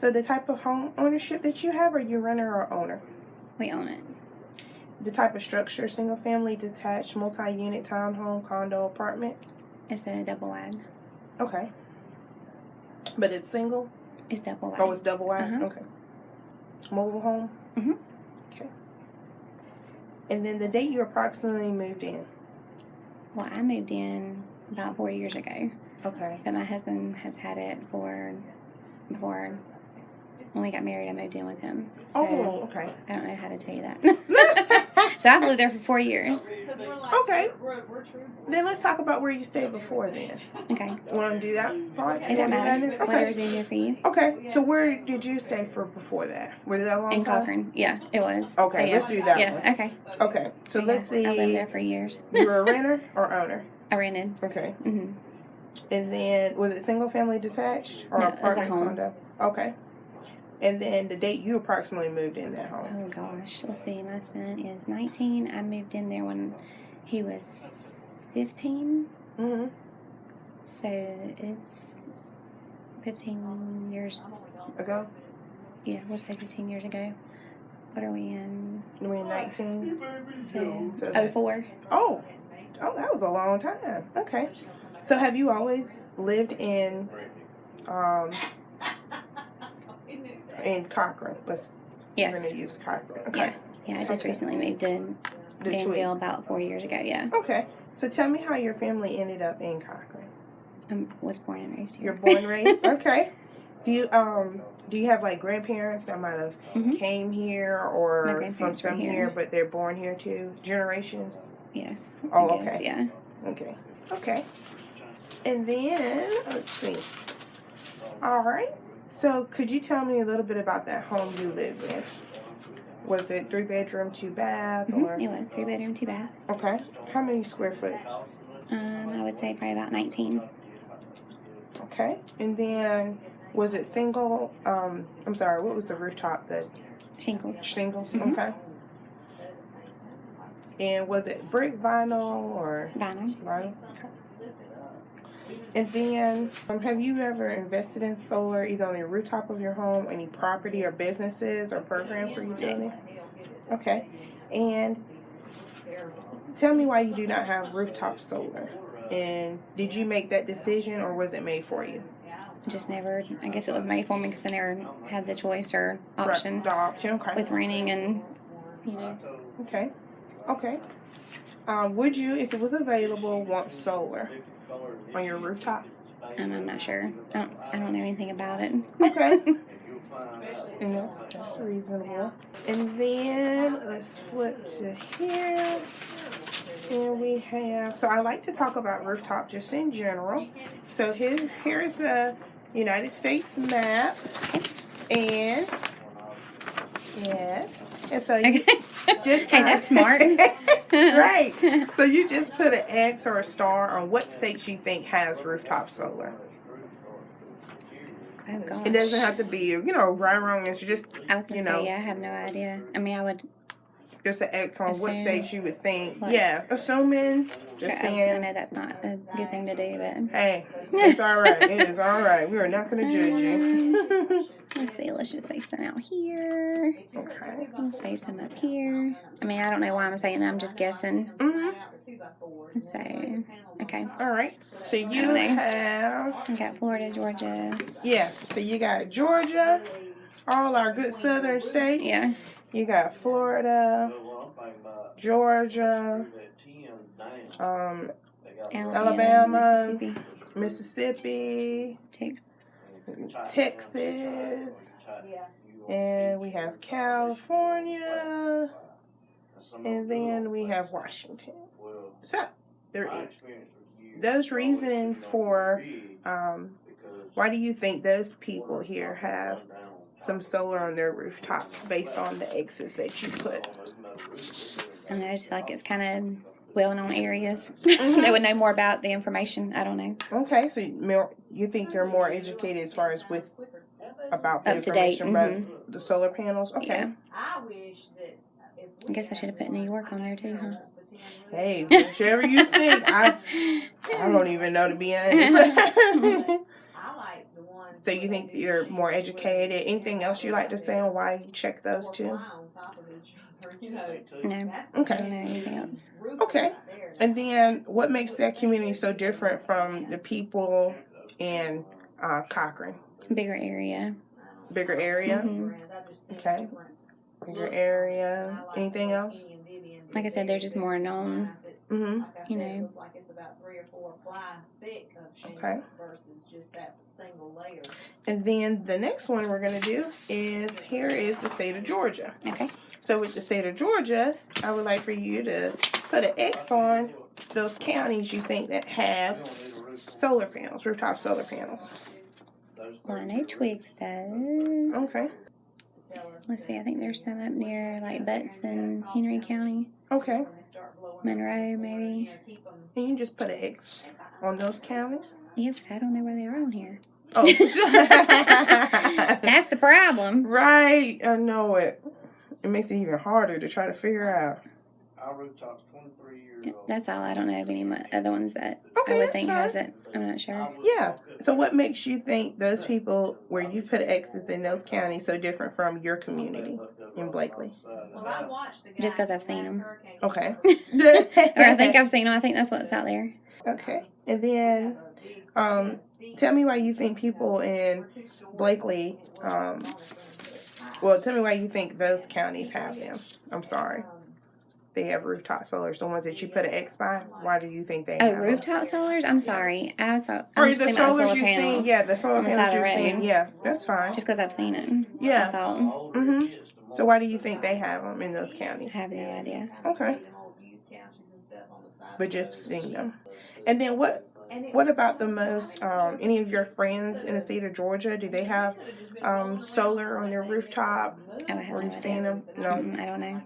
So the type of home ownership that you have, are you renter or owner? We own it. The type of structure, single family, detached, multi-unit, townhome, condo, apartment? It's a double wide. Okay. But it's single? It's double wide. Oh, it's double wide? Uh-huh. Okay. Mobile home? Mhm. Okay. And then the date you approximately moved in? well, I moved in about four years ago, Okay. but my husband has had it for before. When we got married, I moved in with him. So Oh, okay. I don't know how to tell you that. so I've lived there for four years. Okay. Then let's talk about where you stayed before then. Okay. Want to do that part? It doesn't matter. Okay. Whatever's easier for you. Okay. So where did you stay for before that? Was it a long In time? Cochran. Yeah, it was. Okay, yeah. let's do that Yeah, one. okay. Okay. So let's see. I lived there for years. you were a renter or owner? I rented. Okay. hmm And then was it single family detached or No, apartment home. condo? Okay. And then the date you approximately moved in that home. Oh gosh, let's see. My son is 19. I moved in there when he was 15. Mm-hmm. So it's 15 years. Ago? Yeah, we'll say 15 years ago. What are we in? You in 19? So, So that- 04. Oh. Oh, that was a long time. Okay. So have you always lived in um in Cochran? Let's Yes. we're gonna use Cochran. Okay. Yeah. Yeah, I just Okay. recently moved in The Danville about four years ago. Yeah. Okay. So tell me how your family ended up in Cochran. I was born and raised here. You're born and raised. Okay. Do you um do you have like grandparents that might have Mhm. came here or from grandparents were some here. here. but they're born here too? Generations. Yes. Oh, guess, okay. Yeah. Okay. Okay. And then let's see. All right. So could you tell me a little bit about that home you lived in? Was it three bedroom, two bath, Mhm, or It was three bedroom, two bath. okay? How many square foot? Um, I would say probably about 19. Okay. And then was it single? Um, I'm sorry. What was the rooftop? The Shingles. shingles. Mhm. Okay. And was it brick, vinyl, or Vinyl. vinyl? Okay. And then, um, have you ever invested in solar, either on the rooftop of your home, any property or businesses, or program for utility? Okay. And tell me why you do not have rooftop solar. And did you make that decision, or was it made for you? Just never, I guess it was made for me because I never had the choice or option Right, The option. Okay. with renting and, you know. Okay. Okay. Um, would you, if it was available, want solar on your rooftop? Um, I'm not sure. I don't, I don't know anything about it. Okay. and that's that's reasonable. And then let's flip to here. And we have so I like to talk about rooftop just in general. So here here's a United States map. And yes. And so you Okay. just hey, that's smart. Right. So you just put an X or a star on what states you think has rooftop solar. Oh, gosh. It doesn't have to be, you know, right or wrong. It's just I was going you to know. say, yeah, I have no idea. I mean, I would, just an X on what states you would think. What? Yeah, assuming. Just I, I know that's not a good thing to do, but. Hey, it's all right. It is all right. We are not going to judge you. Let's see, let's just say some out here. okay. Let's say some up here. I mean, I don't know why I'm saying that. I'm just guessing. hmm So, okay. All right. So you have, I got Florida, Georgia. yeah. So you got Georgia, all our good southern states. Yeah. You got Florida, Georgia, um, Alabama, Alabama. Mississippi, Mississippi, Texas. Texas, and we have California, and then we have Washington. So there, those reasons for um, why do you think those people here have some solar on their rooftops based on the X's that you put? I just feel like it's kind of well known areas. Mhm. they would know more about the information. I don't know. Okay, so you think they're more educated as far as with about the Up information about the solar panels? Okay. Yeah. I wish that. I guess I should have put New York on there too, huh? Hey, whichever you think. I I don't even know to be honest. I like the ones. So you think you're more educated? Anything else you like to say on why you check those two? No. Okay. don't anything else. Okay. And then what makes that community so different from the people in uh, Cochran? Bigger area. Bigger area? Mhm. Okay. Bigger area. Anything else? Like I said, they're just more known. Mm-hmm. You know. it was like it's about three or four fly thick of Okay. Versus just that single layer. And then the next one we're going to do is here is the state of Georgia. Okay. So with the state of Georgia, I would like for you to put an X on those counties you think that have solar panels, rooftop solar panels. Well, I know Twiggs does. Okay. Let's see. I think there's some up near like Butts and Henry County, Okay. Monroe maybe. And you just put an X on those counties. Yeah, but I don't know where they are on here. Oh. That's the problem. right. I know it. It makes it even harder to try to figure out. Our rooftop's twenty-three years Yeah, old. That's all. I don't know of any mo- other ones that Okay, I would think has it. I'm not sure. Yeah. So what makes you think those people where you put X's in those counties so different from your community in Blakely? Well, I watched the Just because I've seen them. Okay. or I think I've seen them. I think that's what's out there. Okay. And then um, tell me why you think people in Blakely, um, well, tell me why you think those counties have them. I'm sorry. They have rooftop solars, the ones that you put an X by. Why do you think they Oh, have rooftop solars. I'm sorry. I thought I'm Or the solars solar you've seen, yeah, the solar panels you've seen, yeah, that's fine. Just because I've seen it. I Yeah. thought. Mhm. So why do you think they have them in those counties? I have no idea. Okay. But you've seen them. And then what what about the most um, any of your friends in the state of Georgia? Do they have um, solar on their rooftop? Oh, I have Or no you've seen them? No. Mm-mm, I don't know.